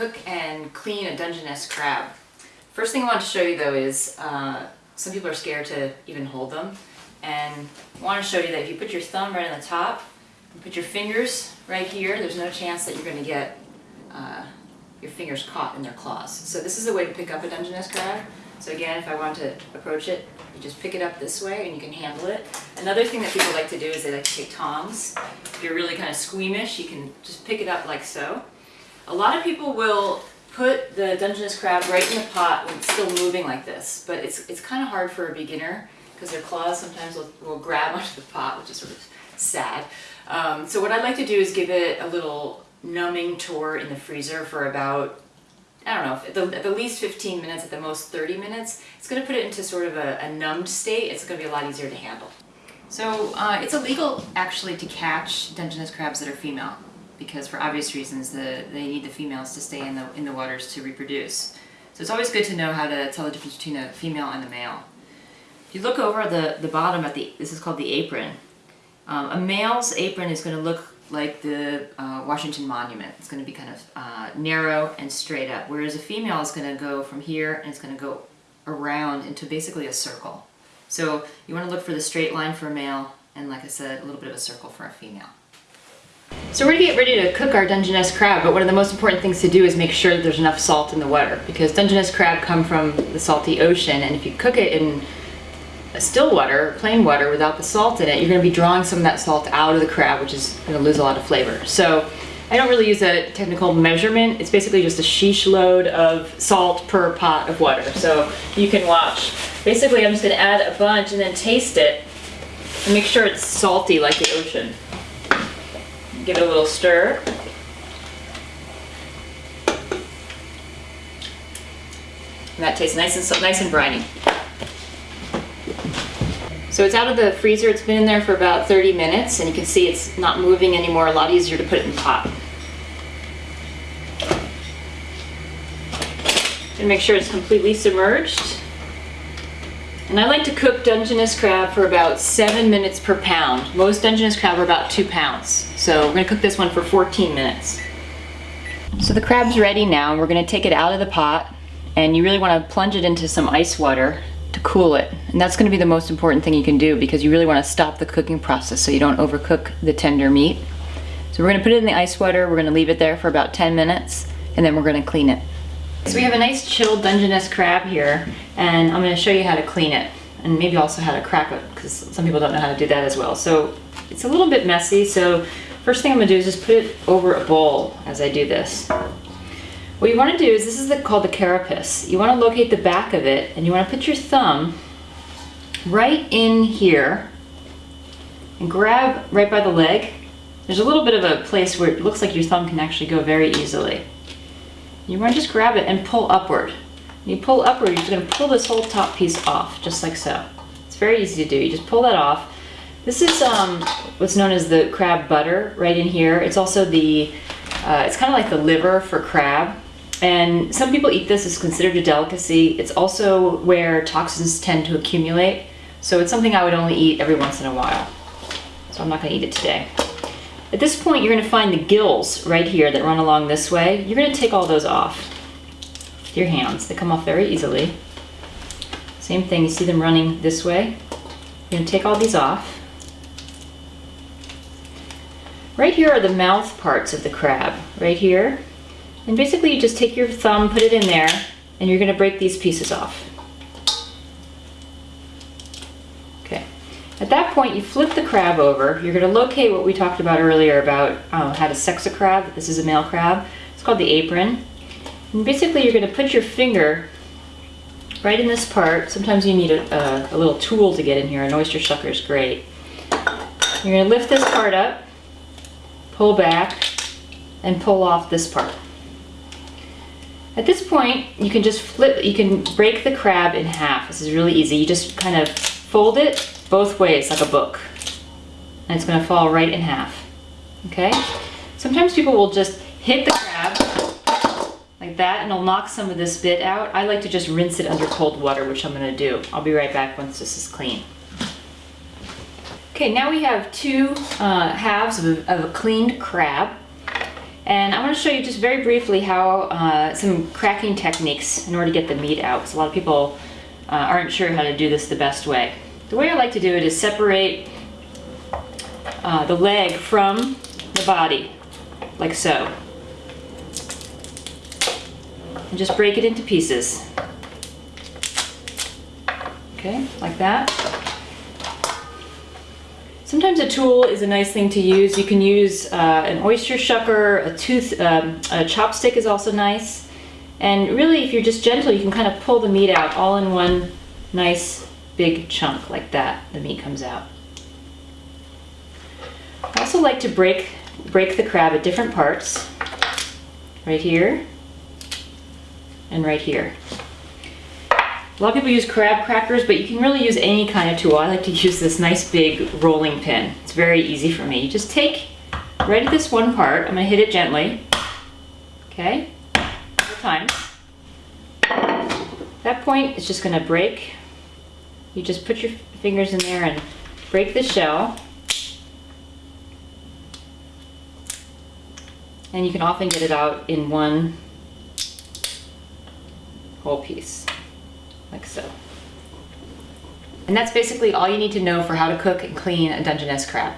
cook and clean a Dungeness crab. First thing I want to show you though is uh, some people are scared to even hold them and I want to show you that if you put your thumb right on the top and put your fingers right here there's no chance that you're going to get uh, your fingers caught in their claws. So this is a way to pick up a Dungeness crab. So again if I want to approach it you just pick it up this way and you can handle it. Another thing that people like to do is they like to take tongs. If you're really kind of squeamish you can just pick it up like so. A lot of people will put the Dungeness crab right in the pot when it's still moving like this, but it's, it's kind of hard for a beginner because their claws sometimes will, will grab onto the pot, which is sort of sad. Um, so what I'd like to do is give it a little numbing tour in the freezer for about, I don't know, at the, at the least 15 minutes, at the most 30 minutes. It's going to put it into sort of a, a numbed state. It's going to be a lot easier to handle. So uh, it's illegal actually to catch Dungeness crabs that are female because for obvious reasons the, they need the females to stay in the, in the waters to reproduce. So it's always good to know how to tell the difference between a female and a male. If you look over the, the bottom at the, this is called the apron. Um, a male's apron is going to look like the uh, Washington Monument. It's going to be kind of uh, narrow and straight up, whereas a female is going to go from here and it's going to go around into basically a circle. So you want to look for the straight line for a male and like I said, a little bit of a circle for a female. So we're gonna get ready to cook our Dungeness crab, but one of the most important things to do is make sure that there's enough salt in the water because Dungeness crab come from the salty ocean and if you cook it in still water, plain water without the salt in it, you're gonna be drawing some of that salt out of the crab, which is gonna lose a lot of flavor. So I don't really use a technical measurement. It's basically just a sheesh load of salt per pot of water. So you can watch. Basically, I'm just gonna add a bunch and then taste it and make sure it's salty like the ocean. Give it a little stir. And that tastes nice and nice and briny. So it's out of the freezer, it's been in there for about 30 minutes and you can see it's not moving anymore, a lot easier to put it in the pot. And make sure it's completely submerged. And I like to cook Dungeness crab for about seven minutes per pound. Most Dungeness crab are about two pounds. So we're gonna cook this one for 14 minutes. So the crab's ready now. We're gonna take it out of the pot and you really wanna plunge it into some ice water to cool it. And that's gonna be the most important thing you can do because you really wanna stop the cooking process so you don't overcook the tender meat. So we're gonna put it in the ice water, we're gonna leave it there for about 10 minutes, and then we're gonna clean it. So we have a nice chilled Dungeness crab here, and I'm going to show you how to clean it, and maybe also how to crack it, because some people don't know how to do that as well. So it's a little bit messy, so first thing I'm going to do is just put it over a bowl as I do this. What you want to do is, this is the, called the carapace. You want to locate the back of it, and you want to put your thumb right in here, and grab right by the leg. There's a little bit of a place where it looks like your thumb can actually go very easily. You want to just grab it and pull upward. When you pull upward, you're just going to pull this whole top piece off, just like so. It's very easy to do. You just pull that off. This is um, what's known as the crab butter right in here. It's also the, uh, it's kind of like the liver for crab. And some people eat this, it's considered a delicacy. It's also where toxins tend to accumulate. So it's something I would only eat every once in a while. So I'm not gonna eat it today. At this point, you're gonna find the gills right here that run along this way. You're gonna take all those off with your hands. They come off very easily. Same thing, you see them running this way. You're gonna take all these off. Right here are the mouth parts of the crab, right here. And basically you just take your thumb, put it in there, and you're gonna break these pieces off. At that point, you flip the crab over. You're going to locate what we talked about earlier about oh, how to sex a crab. This is a male crab. It's called the apron. And basically, you're going to put your finger right in this part. Sometimes you need a, a, a little tool to get in here. An oyster shucker is great. You're going to lift this part up, pull back, and pull off this part. At this point, you can just flip, you can break the crab in half. This is really easy. You just kind of fold it both ways like a book. And it's gonna fall right in half, okay? Sometimes people will just hit the crab like that and it'll knock some of this bit out. I like to just rinse it under cold water, which I'm gonna do. I'll be right back once this is clean. Okay, now we have two uh, halves of a, of a cleaned crab. And I want to show you just very briefly how uh, some cracking techniques in order to get the meat out, because a lot of people uh, aren't sure how to do this the best way. The way I like to do it is separate uh, the leg from the body, like so. And just break it into pieces. Okay, like that. Sometimes a tool is a nice thing to use. You can use uh, an oyster shucker, a tooth, um, a chopstick is also nice. And really, if you're just gentle, you can kind of pull the meat out all in one nice big chunk like that. The meat comes out. I also like to break, break the crab at different parts. Right here and right here. A lot of people use crab crackers, but you can really use any kind of tool. I like to use this nice big rolling pin. It's very easy for me. You just take right at this one part, I'm gonna hit it gently, okay, times. That point is just gonna break. You just put your fingers in there and break the shell. And you can often get it out in one whole piece like so. And that's basically all you need to know for how to cook and clean a Dungeness crab.